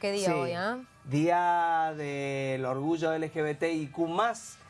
¿Qué día hoy, ah? Día del orgullo LGBTIQ+,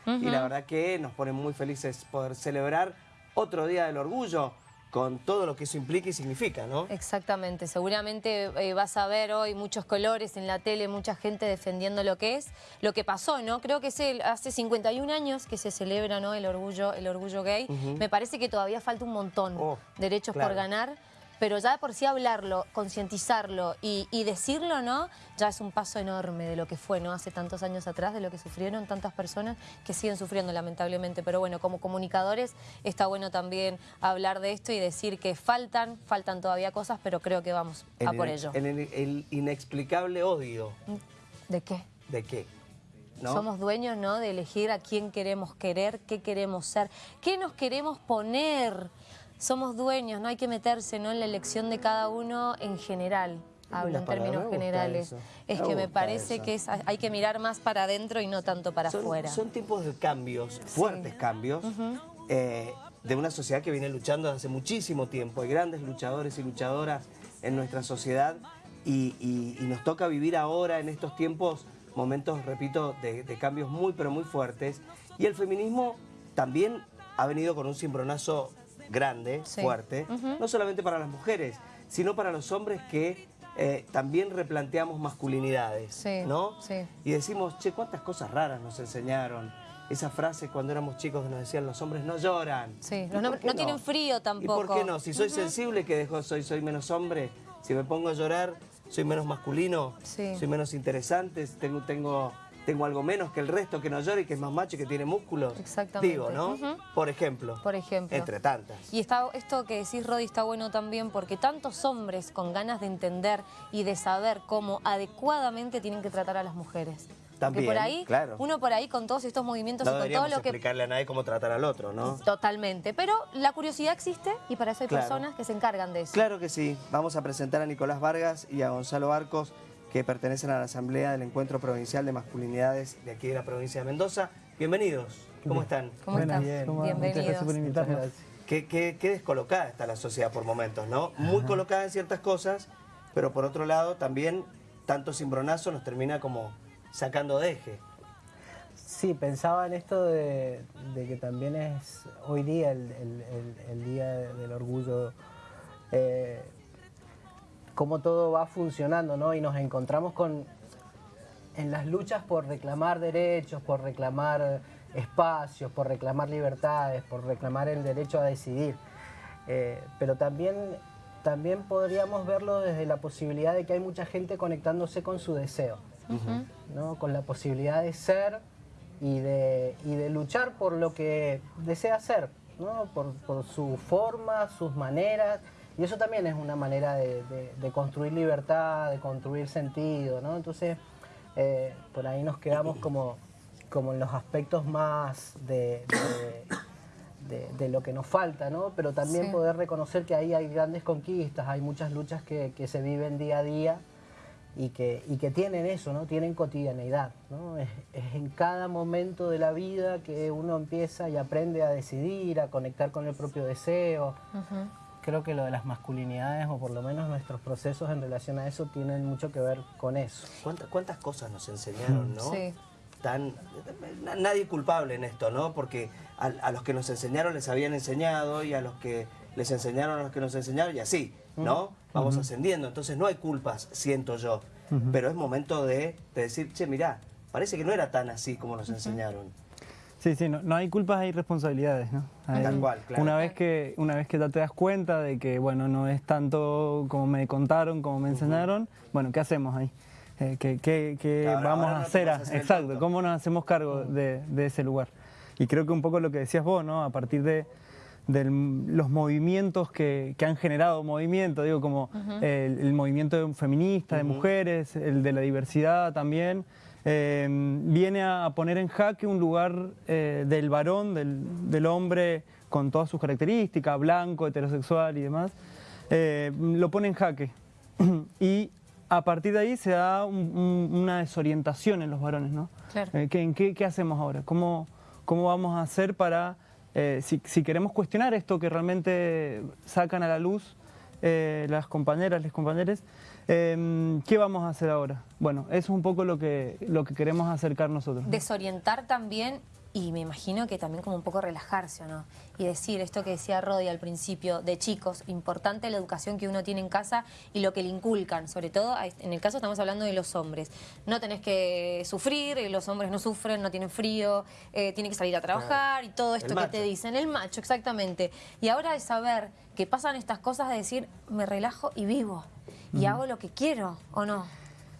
y la verdad que nos pone muy felices poder celebrar otro Día del Orgullo con todo lo que eso implica y significa, ¿no? Exactamente, seguramente eh, vas a ver hoy muchos colores en la tele, mucha gente defendiendo lo que es, lo que pasó, ¿no? Creo que es hace 51 años que se celebra ¿no? el, orgullo, el orgullo gay. Me parece que todavía falta un montón, oh, derechos por ganar pero ya por sí hablarlo, concientizarlo y, decirlo, ¿no? Ya es un paso enorme de lo que fue, ¿no? Hace tantos años atrás, de lo que sufrieron tantas personas que siguen sufriendo lamentablemente. Pero bueno, como comunicadores está bueno también hablar de esto y decir que faltan, faltan todavía cosas, pero creo que vamos a por ello. En el, inexplicable odio. ¿De qué? ¿De qué? ¿No? Somos dueños ¿no? de elegir a quién queremos querer, qué queremos ser, qué nos queremos poner somos dueños, no hay que meterse ¿no? en la elección de cada uno en general. Hablo en términos generales. Es que me parece que hay que mirar más para adentro y no tanto para afuera. Son tiempos de cambios, fuertes cambios, eh, de una sociedad que viene luchando desde hace muchísimo tiempo. Hay grandes luchadores y luchadoras en nuestra sociedad y, nos toca vivir ahora en estos tiempos momentos, repito, de, de cambios muy pero muy fuertes. Y el feminismo también ha venido con un cimbronazo grande, fuerte, no solamente para las mujeres, sino para los hombres que eh, también replanteamos masculinidades, ¿no? Y decimos, che, cuántas cosas raras nos enseñaron. Esa frase cuando éramos chicos que nos decían, los hombres no lloran. Sí, no, tienen frío tampoco. ¿Y por qué no? Si soy sensible, que dejo, soy, soy menos hombre. Si me pongo a llorar, soy menos masculino, soy menos interesante, tengo, tengo tengo algo menos que el resto que no llora y que es más macho y que tiene músculos. Exactamente. Digo, ¿no? Por ejemplo. Por ejemplo. Entre tantas. Y está, esto que decís, Rodi, está bueno también porque tantos hombres con ganas de entender y de saber cómo adecuadamente tienen que tratar a las mujeres. También, por ahí, claro. uno por ahí con todos estos movimientos y con todo lo que... explicarle a nadie cómo tratar al otro, ¿no? Totalmente, pero la curiosidad existe y para eso hay personas que se encargan de eso. Claro que sí. Vamos a presentar a Nicolás Vargas y a Gonzalo Arcos, que pertenecen a la Asamblea del Encuentro Provincial de Masculinidades de aquí de la provincia de Mendoza. Bienvenidos, ¿cómo están? ¿Cómo están? Bienvenidos. Muchas gracias por invitarnos. Qué, qué, descolocada está la sociedad por momentos, ¿no? Muy colocada en ciertas cosas, pero por otro lado también tanto cimbronazo nos termina como sacando de eje. Sí, pensaba en esto de, que también es hoy día el, día del orgullo eh, cómo todo va funcionando, ¿no? Y nos encontramos con, en las luchas por reclamar derechos, por reclamar espacios, por reclamar libertades, por reclamar el derecho a decidir. Eh, pero también, también podríamos verlo desde la posibilidad de que hay mucha gente conectándose con su deseo, ¿no? con la posibilidad de ser y de, y de luchar por lo que desea ser, ¿no? por, por su forma, sus maneras, y eso también es una manera de, construir libertad, de construir sentido, ¿no? Entonces, eh, por ahí nos quedamos como, como en los aspectos más de, lo que nos falta, ¿no? Pero también poder reconocer que ahí hay grandes conquistas, hay muchas luchas que, se viven día a día y que, y que tienen eso, ¿no? Tienen cotidianeidad, ¿no? Es, en cada momento de la vida que uno empieza y aprende a decidir, a conectar con el propio deseo, creo que lo de las masculinidades, o por lo menos nuestros procesos en relación a eso, tienen mucho que ver con eso. ¿Cuántas, cuántas cosas nos enseñaron, no? Sí. Tan, nadie culpable en esto, ¿no? Porque a, los que nos enseñaron les habían enseñado y a los que les enseñaron a los que nos enseñaron y así, ¿no? Vamos ascendiendo, entonces no hay culpas, siento yo. Pero es momento de, decir, che, mirá, parece que no era tan así como nos enseñaron. Sí, sí, no, hay culpas, hay responsabilidades, ¿no? Tal cual, claro. Una vez, que, una vez que te das cuenta de que, bueno, no es tanto como me contaron, como me enseñaron, bueno, ¿qué hacemos ahí? Eh, ¿Qué, vamos a hacer? exacto, ¿cómo nos hacemos cargo de, ese lugar? Y creo que un poco lo que decías vos, ¿no? A partir de, los movimientos que, han generado movimiento, digo, como el, movimiento feminista, de mujeres, el de la diversidad también, Em, viene a poner en jaque un lugar eh, del varón, del, hombre con todas sus características, blanco, heterosexual y demás, eh, lo pone en jaque. y a partir de ahí se da una desorientación en los varones, ¿no? Eh, ¿qué, hacemos ahora? ¿Cómo, ¿Cómo vamos a hacer para, si, si, queremos cuestionar esto que realmente sacan a la luz las compañeras, los compañeros, Em, ¿Qué vamos a hacer ahora? Bueno, eso es un poco lo que, lo que queremos acercar nosotros. Desorientar también y me imagino que también como un poco relajarse, ¿o no? Y decir esto que decía Rodi al principio, de chicos, importante la educación que uno tiene en casa y lo que le inculcan, sobre todo, en el caso estamos hablando de los hombres. No tenés que sufrir, eh, los hombres no sufren, no tienen frío, eh, tienen que salir a trabajar y todo esto que te dicen. El macho, exactamente. Y ahora de saber que pasan estas cosas, de decir, me relajo y vivo, y hago lo que quiero, ¿o no?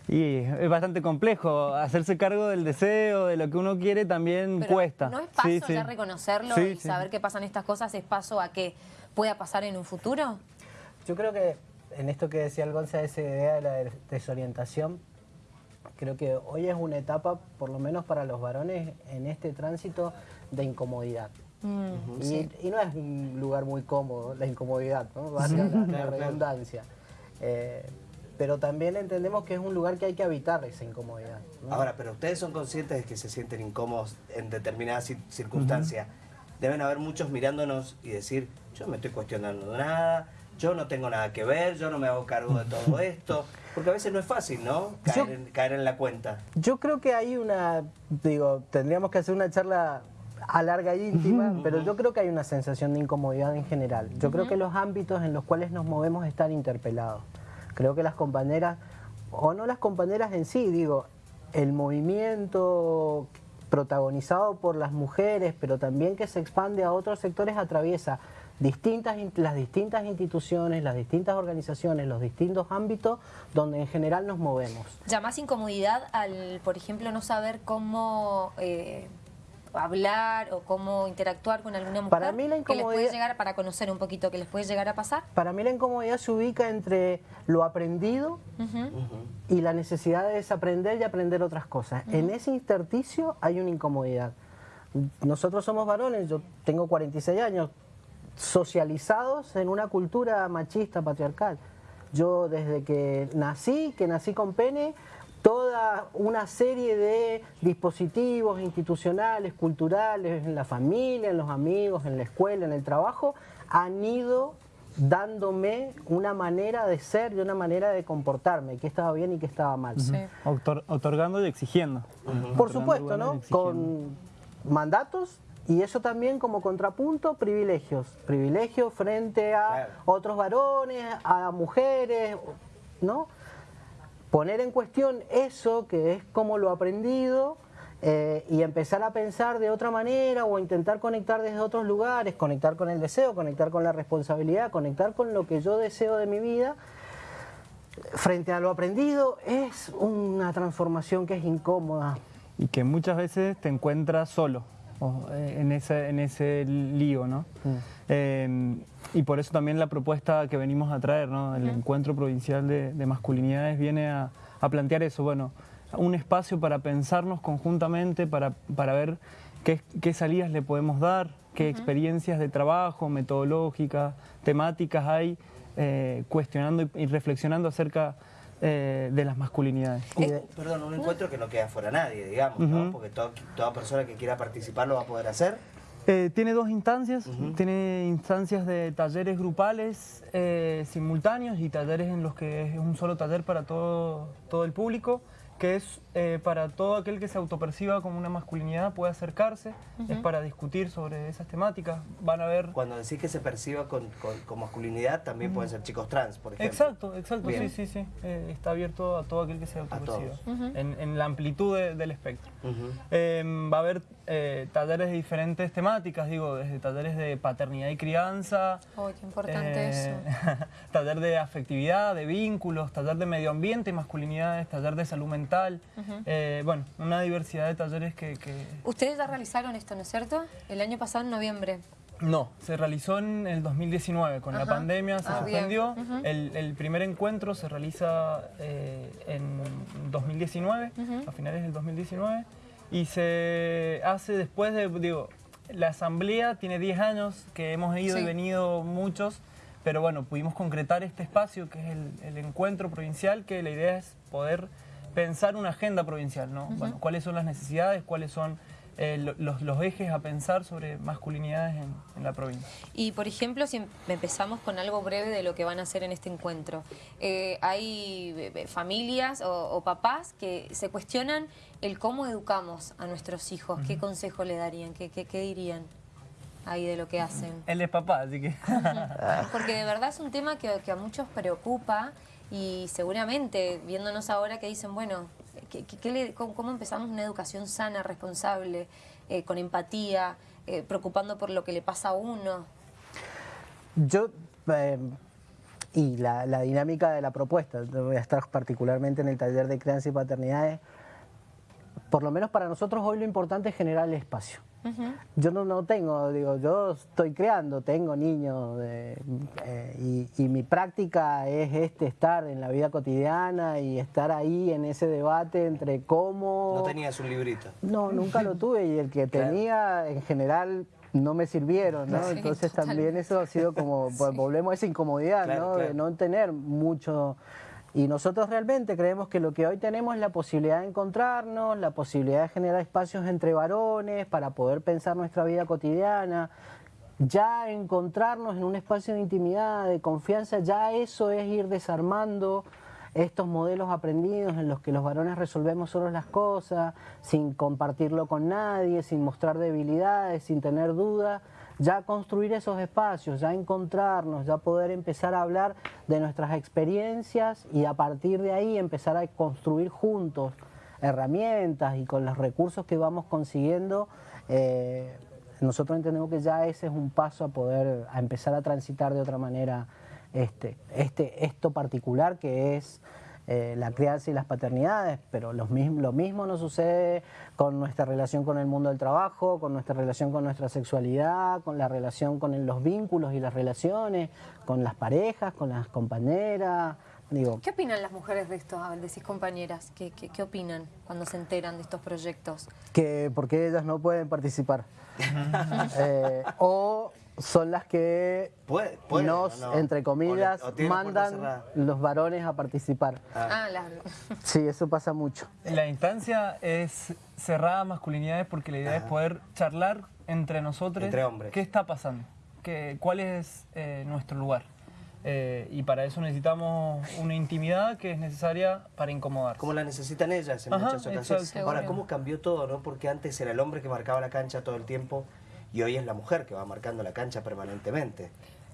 Y es bastante complejo, hacerse cargo del deseo, de lo que uno quiere también cuesta. ¿No es paso ya reconocerlo y saber que pasan estas cosas, es paso a que pueda pasar en un futuro? Yo creo que en esto que decía el Gonza, esa idea de la desorientación, creo que hoy es una etapa, por lo menos para los varones, en este tránsito de incomodidad. Mm, y, no es un lugar muy cómodo, la incomodidad, ¿no? Va a ser la, redundancia. Eh, pero también entendemos que es un lugar que hay que evitar esa incomodidad. Ahora, pero ustedes son conscientes de que se sienten incómodos en determinadas circunstancias. Deben haber muchos mirándonos y decir, yo no me estoy cuestionando nada, yo no tengo nada que ver, yo no me hago cargo de todo esto. Porque a veces no es fácil, ¿no? Caer, en, la cuenta. Yo creo que hay una, digo, tendríamos que hacer una charla a larga y íntima, pero yo creo que hay una sensación de incomodidad en general. Yo creo que los ámbitos en los cuales nos movemos están interpelados. Creo que las compañeras, o no las compañeras en sí, digo, el movimiento protagonizado por las mujeres, pero también que se expande a otros sectores, atraviesa distintas, las distintas instituciones, las distintas organizaciones, los distintos ámbitos donde en general nos movemos. ¿Llamás incomodidad al, por ejemplo, no saber cómo... Eh, hablar o cómo interactuar con alguna mujer para mí la incomodidad, que les puede llegar para conocer un poquito qué les puede llegar a pasar? Para mí la incomodidad se ubica entre lo aprendido y la necesidad de desaprender y aprender otras cosas. En ese intersticio hay una incomodidad. Nosotros somos varones, yo tengo 46 años, socializados en una cultura machista, patriarcal. Yo desde que nací, que nací con pene, toda una serie de dispositivos institucionales, culturales, en la familia, en los amigos, en la escuela, en el trabajo, han ido dándome una manera de ser y una manera de comportarme, que estaba bien y que estaba mal. otorgando y exigiendo. Por supuesto, ¿no? Con mandatos y eso también como contrapunto, privilegios. Privilegios frente a otros varones, a mujeres, ¿no? Poner en cuestión eso que es como lo aprendido eh, y empezar a pensar de otra manera o intentar conectar desde otros lugares, conectar con el deseo, conectar con la responsabilidad, conectar con lo que yo deseo de mi vida, frente a lo aprendido es una transformación que es incómoda. Y que muchas veces te encuentras solo. Eh, en ese, en ese lío, ¿no? Mm. Em, y por eso también la propuesta que venimos a traer, ¿no? El encuentro provincial de, masculinidades viene a, plantear eso, bueno, un espacio para pensarnos conjuntamente, para, para ver qué, qué, salidas le podemos dar, qué experiencias de trabajo, metodológicas, temáticas hay, eh, cuestionando y reflexionando acerca eh, de las masculinidades. perdón, un encuentro que no queda fuera nadie, digamos, ¿no? Porque toda persona que quiera participar lo va a poder hacer. Eh, tiene dos instancias, tiene instancias de talleres grupales eh, simultáneos y talleres en los que es un solo taller para todo, todo el público que es eh, para todo aquel que se autoperciba como una masculinidad puede acercarse, es para discutir sobre esas temáticas, van a ver... Cuando decís que se perciba con, masculinidad, también pueden ser chicos trans, por ejemplo. Exacto, exacto, sí, sí, sí, eh, está abierto a todo aquel que se autoperciba, en, la amplitud del espectro. Em, va a haber eh, talleres de diferentes temáticas, digo, desde talleres de paternidad y crianza... ¡Uy, qué importante eso! taller de afectividad, de vínculos, taller de medio ambiente y masculinidades, taller de salud mental, eh, bueno, una diversidad de talleres que, Ustedes ya realizaron esto, ¿no es cierto? El año pasado, en noviembre. No, se realizó en el 2019, con la pandemia se ah, suspendió. el, primer encuentro se realiza eh, en 2019, a finales del 2019, y se hace después de, digo, la asamblea tiene 10 años que hemos ido y venido muchos, pero bueno, pudimos concretar este espacio que es el encuentro provincial, que la idea es poder pensar una agenda provincial, ¿no? Bueno, cuáles son las necesidades, cuáles son eh, lo- los, los ejes a pensar sobre masculinidades en, en la provincia. Y por ejemplo, si em- empezamos con algo breve de lo que van a hacer en este encuentro. Eh, hay eh, eh, familias o, o papás que se cuestionan el cómo educamos a nuestros hijos. ¿Qué consejo le darían? ¿Qué, qué, qué dirían ahí de lo que hacen? Él es papá, así que... Porque de verdad es un tema que, que a muchos preocupa y seguramente viéndonos ahora que dicen, bueno, ¿qué- qué- le- cómo, cómo empezamos una educación sana, responsable, eh, con empatía, eh, preocupando por lo que le pasa a uno? Yo, eh, y la, la dinámica de la propuesta, voy a estar particularmente en el taller de crianza y paternidades, por lo menos para nosotros hoy lo importante es generar el espacio. Yo no, no tengo, digo, yo estoy creando, tengo niños eh, eh, y, y mi práctica es este, estar en la vida cotidiana y estar ahí en ese debate entre cómo... No tenías un librito. No, nunca lo tuve y el que tenía en general no me sirvieron, ¿no? Sí, Entonces también eso ha sido como, pues, volvemos a esa incomodidad, Claro, ¿no? claro. De no tener mucho... Y nosotros realmente creemos que lo que hoy tenemos es la posibilidad de encontrarnos, la posibilidad de generar espacios entre varones para poder pensar nuestra vida cotidiana, ya encontrarnos en un espacio de intimidad, de confianza, ya eso es ir desarmando estos modelos aprendidos en los que los varones resolvemos solos las cosas, sin compartirlo con nadie, sin mostrar debilidades, sin tener dudas, ya construir esos espacios, ya encontrarnos, ya poder empezar a hablar de nuestras experiencias y a partir de ahí empezar a construir juntos herramientas y con los recursos que vamos consiguiendo, eh, nosotros entendemos que ya ese es un paso a poder, a empezar a transitar de otra manera este, este, esto particular que es eh, la crianza y las paternidades, pero los mism- lo mismo nos sucede con nuestra relación con el mundo del trabajo, con nuestra relación con nuestra sexualidad, con la relación con el- los vínculos y las relaciones, con las parejas, con las compañeras. Digo, ¿Qué opinan las mujeres de esto? A ver, decís compañeras, ¿qué, qué, qué opinan cuando se enteran de estos proyectos? que por qué ellas no pueden participar. Eh, o son las que Puede- pueden, nos, ¿o no? entre comillas, O le- o mandan los varones a participar. Ah, la- Sí, eso pasa mucho. La instancia es cerrada a masculinidades porque la idea es poder charlar entre nosotros. Entre hombres. ¿Qué está pasando? ¿Qué, ¿Cuál es eh, nuestro lugar? Eh, y para eso necesitamos una intimidad que es necesaria para incomodar. Como la necesitan ellas en Ajá, muchas ocasiones. exacto. Ahora. ¿cómo cambió todo, no? Porque antes era el hombre que marcaba la cancha todo el tiempo y hoy es la mujer que va marcando la cancha permanentemente.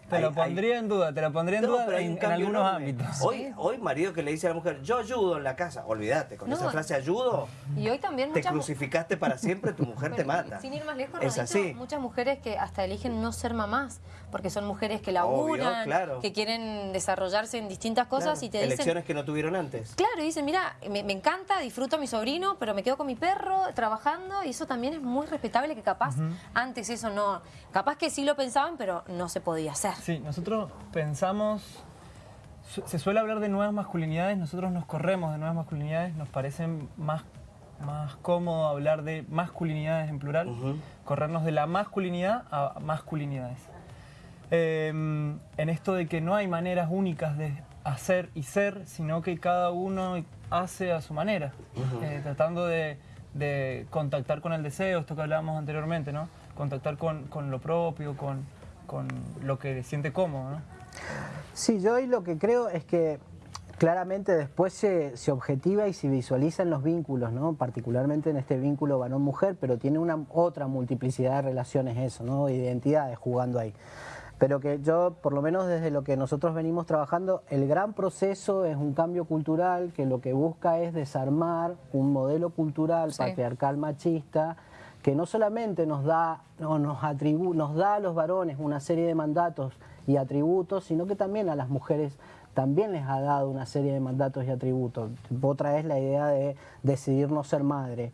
Te Hay- lo hay- pondría en duda, te lo pondría en No, duda pero hay en, en algunos enorme. ámbitos. Hoy, hoy marido que le dice a la mujer, yo ayudo en la casa, olvídate, con No. esa frase ayudo, Y hoy también te muchas crucificaste para siempre, tu mujer te mata. Sin ir más lejos, es Rodito, así. muchas mujeres que hasta eligen no ser mamás, porque son mujeres que laburan, claro. que quieren desarrollarse en distintas cosas Claro, y te dicen... Elecciones que no tuvieron antes. Claro, y dicen, mira, me, me encanta, disfruto a mi sobrino, pero me quedo con mi perro trabajando y eso también es muy respetable que capaz antes eso no, capaz que sí lo pensaban, pero no se podía hacer. Sí, nosotros pensamos, su- se suele hablar de nuevas masculinidades, nosotros nos corremos de nuevas masculinidades, nos parece más, más cómodo hablar de masculinidades en plural, corrernos de la masculinidad a masculinidades. Eh, en esto de que no hay maneras únicas de hacer y ser, sino que cada uno hace a su manera, eh, tratando de, de contactar con el deseo, esto que hablábamos anteriormente, ¿no? Contactar con, con lo propio, con, con lo que siente cómodo, ¿no? Sí, yo hoy lo que creo es que claramente después se, se objetiva y se visualizan los vínculos, ¿no? particularmente en este vínculo varón-mujer, pero tiene una otra multiplicidad de relaciones eso, ¿no? identidades jugando ahí. Pero que yo, por lo menos desde lo que nosotros venimos trabajando, el gran proceso es un cambio cultural que lo que busca es desarmar un modelo cultural Sí. patriarcal machista que no solamente nos da, no, nos, atribu- nos da a los varones una serie de mandatos y atributos, sino que también a las mujeres también les ha dado una serie de mandatos y atributos. Otra es la idea de decidir no ser madre.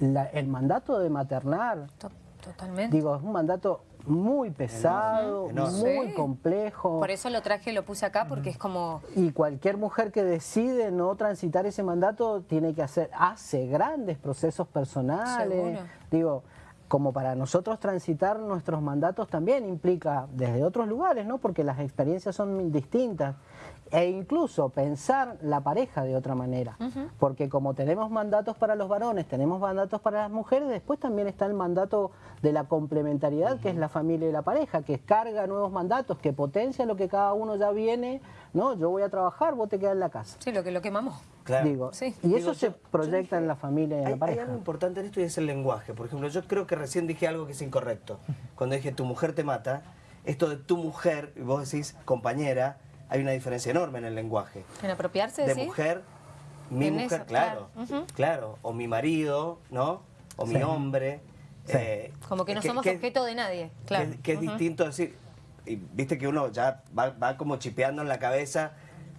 La- el mandato de maternar, To- Totalmente. digo, es un mandato muy pesado, Enorme. muy Sí. complejo. Por eso lo traje, lo puse acá, porque es como... Y cualquier mujer que decide no transitar ese mandato tiene que hacer, hace grandes procesos personales. Seguro. Digo, como para nosotros transitar nuestros mandatos también implica desde otros lugares, ¿no? Porque las experiencias son distintas e incluso pensar la pareja de otra manera, porque como tenemos mandatos para los varones, tenemos mandatos para las mujeres, después también está el mandato de la complementariedad, que es la familia y la pareja, que carga nuevos mandatos, que potencia lo que cada uno ya viene, ¿no? Yo voy a trabajar, vos te quedas en la casa. Sí, lo que lo quemamos. Claro. Digo, Sí. Y Digo, eso se proyecta en la familia y en Hay, la hay pareja. algo importante en esto y es el lenguaje. Por ejemplo, yo creo que recién dije algo que es incorrecto. Cuando dije tu mujer te mata, esto de tu mujer, y vos decís compañera, hay una diferencia enorme en el lenguaje. En apropiarse, De ¿sí? mujer, mi En mujer, eso, claro, claro. O mi marido, ¿no? O mi hombre. eh, Como que no somos objeto de nadie, claro. Que, que es distinto decir, y viste que uno ya va, va como chipeando en la cabeza,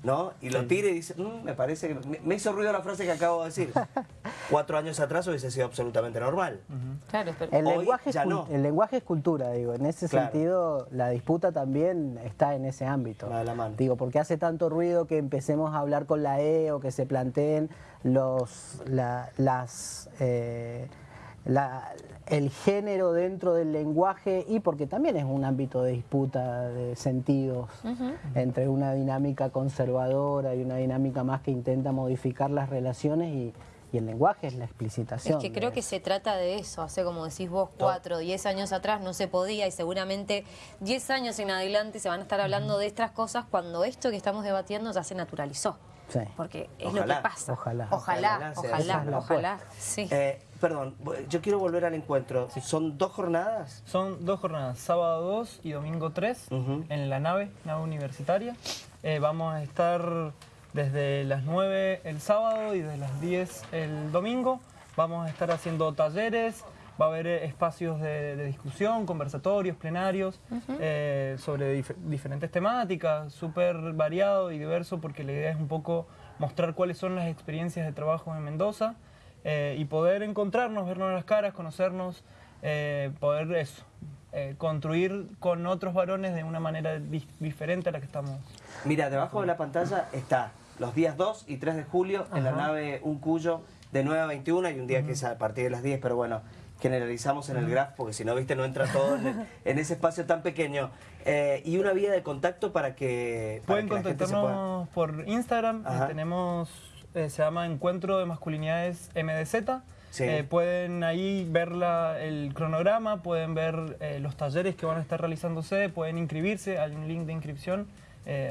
¿no? Y lo tira y dice, "Mm, me parece que... Me, me hizo ruido la frase que acabo de decir. Cuatro años atrás hubiese sido absolutamente normal. Claro, pero... El Hoy lenguaje, es ya no. el lenguaje es cultura, digo. En ese Claro. sentido, la disputa también está en ese ámbito. Va de la mano. Digo, porque hace tanto ruido que empecemos a hablar con la E o que se planteen los, la- las, eh, la- el género dentro del lenguaje y porque también es un ámbito de disputa de sentidos entre una dinámica conservadora y una dinámica más que intenta modificar las relaciones y, y el lenguaje es la Es explicitación. que creo que se trata de eso, hace como decís vos, cuatro, diez años atrás no se podía y seguramente diez años en adelante se van a estar hablando de estas cosas cuando esto que estamos debatiendo ya se naturalizó. Sí. Porque es Ojalá, lo que pasa. ojalá. Ojalá, Ojalá es ojalá. Sí. Eh, perdón, yo quiero volver al encuentro. ¿Son dos jornadas? Son dos jornadas, sábado 2 y domingo 3, Ujú. en la nave, nave universitaria. Eh, vamos a estar desde las 9 el sábado y desde las 10 el domingo. Vamos a estar haciendo talleres, va a haber eh, espacios de, de discusión, conversatorios, plenarios, eh, sobre dif- diferentes temáticas, súper variado y diverso, porque la idea es un poco mostrar cuáles son las experiencias de trabajo en Mendoza eh, y poder encontrarnos, vernos las caras, conocernos, eh, poder eso, eh, construir con otros varones de una manera di- diferente a la que estamos. Mira, debajo de la pantalla está los días 2 y 3 de julio en la nave Un Cuyo de 9 a 21. Hay un día que es a partir de las 10, pero bueno, generalizamos en el graph porque si no, viste, no entra todo en, el- en ese espacio tan pequeño. Eh, y una vía de contacto para que, para Pueden que la gente se pueda... contactarnos por Instagram, Ajá. tenemos, eh, se llama Encuentro de Masculinidades MDZ. Sí. Eh, pueden ahí ver la- el cronograma, pueden ver eh, los talleres que van a estar realizándose, pueden inscribirse, hay un link de inscripción,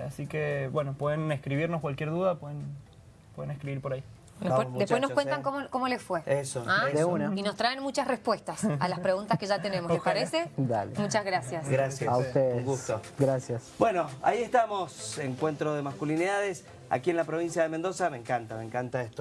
así que bueno, pueden escribirnos cualquier duda, pueden, pueden escribir por ahí. Después, nos cuentan ¿eh? cómo, cómo les fue. Eso, ¿Ah? De una. Y nos traen muchas respuestas a las preguntas que ya tenemos. ¿Les parece? Dale. Muchas gracias. Gracias. A ustedes. Un gusto. Gracias. Bueno, ahí estamos, encuentro de masculinidades, aquí en la provincia de Mendoza. Me encanta, me encanta esto.